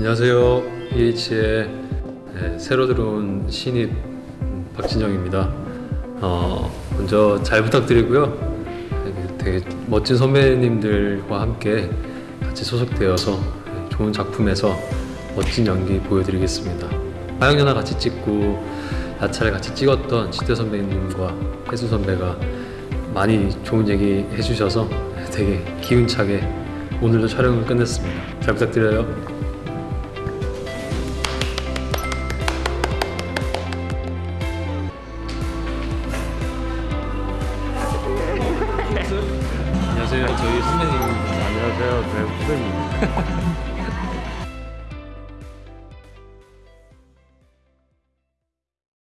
안녕하세요. EH의 네, 새로 들어온 신입 음, 박진영입니다. 어, 먼저 잘 부탁드리고요. 되게 멋진 선배님들과 함께 같이 소속되어서 네, 좋은 작품에서 멋진 연기 보여드리겠습니다. 하영연화 같이 찍고 야차를 같이 찍었던 시대 선배님과 혜수 선배가 많이 좋은 얘기 해주셔서 되게 기운차게 오늘도 촬영을 끝냈습니다. 잘 부탁드려요. 안녕하세요. 저희 선배님. 안녕하세요. 제 후배입니다.